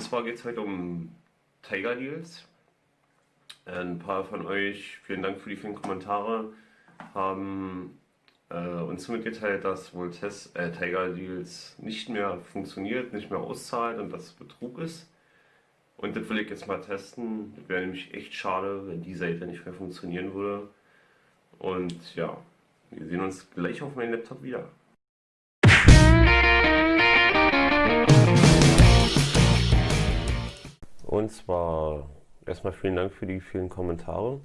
Und zwar geht es heute um Tiger Deals. Ein paar von euch, vielen Dank für die vielen Kommentare, haben äh, uns mitgeteilt, dass wohl Test, äh, Tiger Deals nicht mehr funktioniert, nicht mehr auszahlt und dass Betrug ist. Und das will ich jetzt mal testen. Wäre nämlich echt schade, wenn die Seite nicht mehr funktionieren würde. Und ja, wir sehen uns gleich auf meinem Laptop wieder. Und zwar erstmal vielen Dank für die vielen Kommentare.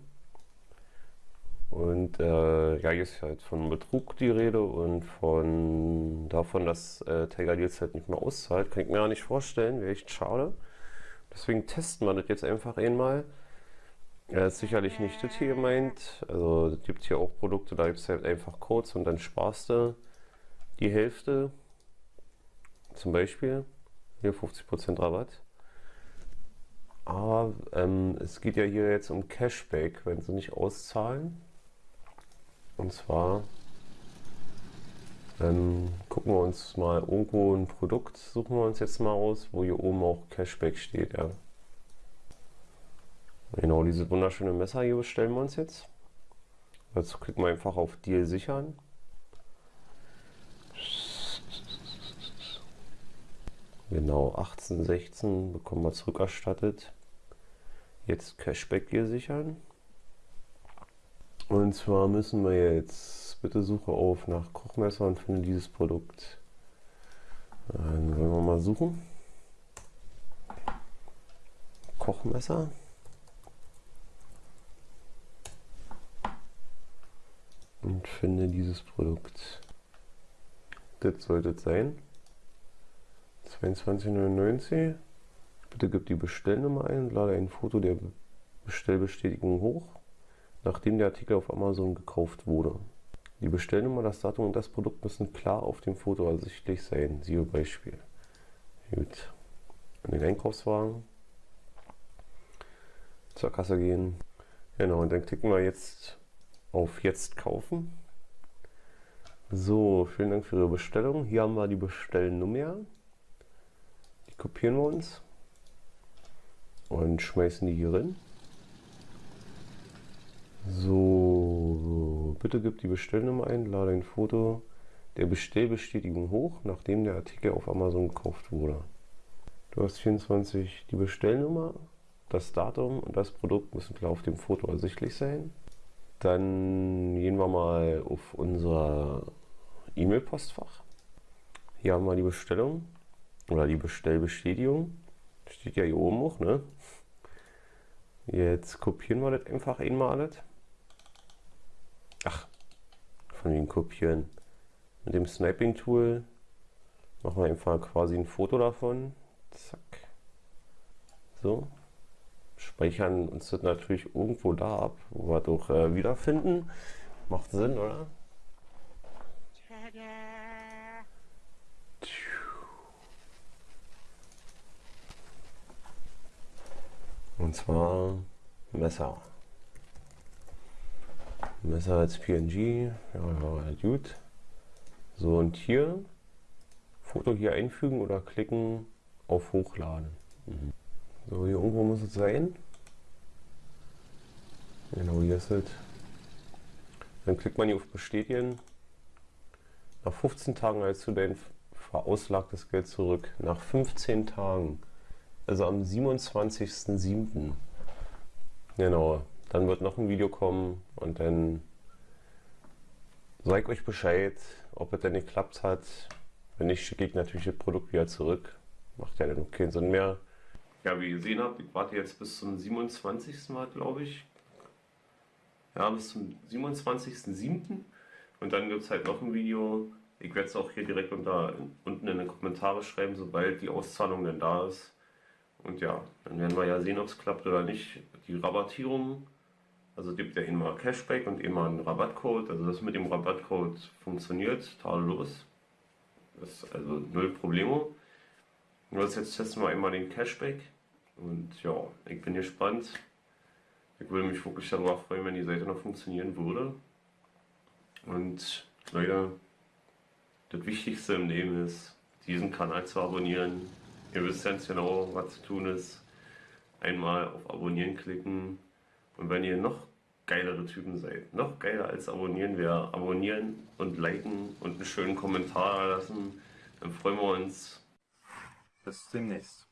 Und äh, ja, hier ist halt von Betrug die Rede und von davon, dass äh, Tiger Deals halt nicht mehr auszahlt. Kann ich mir gar nicht vorstellen, wäre echt schade. Deswegen testen wir das jetzt einfach einmal. Ja, ist sicherlich nicht das hier gemeint. Also es gibt hier auch Produkte, da gibt es halt einfach Codes und dann sparst du die Hälfte. Zum Beispiel hier 50% Rabatt. Aber ähm, es geht ja hier jetzt um Cashback, wenn sie nicht auszahlen. Und zwar ähm, gucken wir uns mal irgendwo ein Produkt, suchen wir uns jetzt mal aus, wo hier oben auch Cashback steht. Ja. Genau, diese wunderschöne Messer hier bestellen wir uns jetzt. Dazu klicken wir einfach auf Deal sichern. Genau, 1816 bekommen wir zurückerstattet. Jetzt Cashback hier sichern. Und zwar müssen wir jetzt, bitte suche auf nach Kochmesser und finde dieses Produkt. Dann wollen wir mal suchen. Kochmesser. Und finde dieses Produkt. Das sollte es sein. 22,99. Bitte gib die Bestellnummer ein und lade ein Foto der Bestellbestätigung hoch, nachdem der Artikel auf Amazon gekauft wurde. Die Bestellnummer, das Datum und das Produkt müssen klar auf dem Foto ersichtlich sein. Siehe Beispiel. Gut. In den Einkaufswagen. Zur Kasse gehen. Genau, und dann klicken wir jetzt auf Jetzt kaufen. So, vielen Dank für Ihre Bestellung. Hier haben wir die Bestellnummer. Kopieren wir uns und schmeißen die hier rein. So, bitte gib die Bestellnummer ein, lade ein Foto der Bestellbestätigung hoch, nachdem der Artikel auf Amazon gekauft wurde. Du hast 24 die Bestellnummer, das Datum und das Produkt müssen klar auf dem Foto ersichtlich sein. Dann gehen wir mal auf unser E-Mail-Postfach. Hier haben wir die Bestellung oder die Bestellbestätigung. Steht ja hier oben auch, ne? Jetzt kopieren wir das einfach einmal alles. Ach, von den kopieren. Mit dem Sniping-Tool machen wir einfach quasi ein Foto davon. Zack. So. Speichern uns das natürlich irgendwo da ab, wo wir doch äh, wiederfinden. Macht Sinn, oder? Und zwar Messer. Messer als PNG, ja, ja, gut. So und hier Foto hier einfügen oder klicken auf Hochladen. Mhm. So, hier irgendwo muss es sein. Genau, hier ist es. Dann klickt man hier auf Bestätigen. Nach 15 Tagen erhältst du dein verauslagtes Geld zurück. Nach 15 Tagen also am 27.07. Genau, dann wird noch ein Video kommen und dann ich euch Bescheid, ob es denn geklappt hat. Wenn nicht, schicke ich natürlich das Produkt wieder zurück. Macht ja dann keinen Sinn mehr. Ja, wie ihr gesehen habt, ich warte jetzt bis zum 27. Mal, glaube ich. Ja, bis zum 27.07. Und dann gibt es halt noch ein Video. Ich werde es auch hier direkt unter, unten in den Kommentare schreiben, sobald die Auszahlung dann da ist. Und ja, dann werden wir ja sehen, ob es klappt oder nicht. Die Rabattierung, also gibt ja immer Cashback und immer einen Rabattcode. Also das mit dem Rabattcode funktioniert tadellos. Das ist also null Problemo. Nur jetzt testen wir einmal den Cashback. Und ja, ich bin gespannt. Ich würde mich wirklich darüber freuen, wenn die Seite noch funktionieren würde. Und Leute, das Wichtigste im Leben ist, diesen Kanal zu abonnieren, Ihr wisst ganz genau, was zu tun ist. Einmal auf Abonnieren klicken. Und wenn ihr noch geilere Typen seid, noch geiler als abonnieren wäre, abonnieren und liken und einen schönen Kommentar lassen, dann freuen wir uns. Bis demnächst.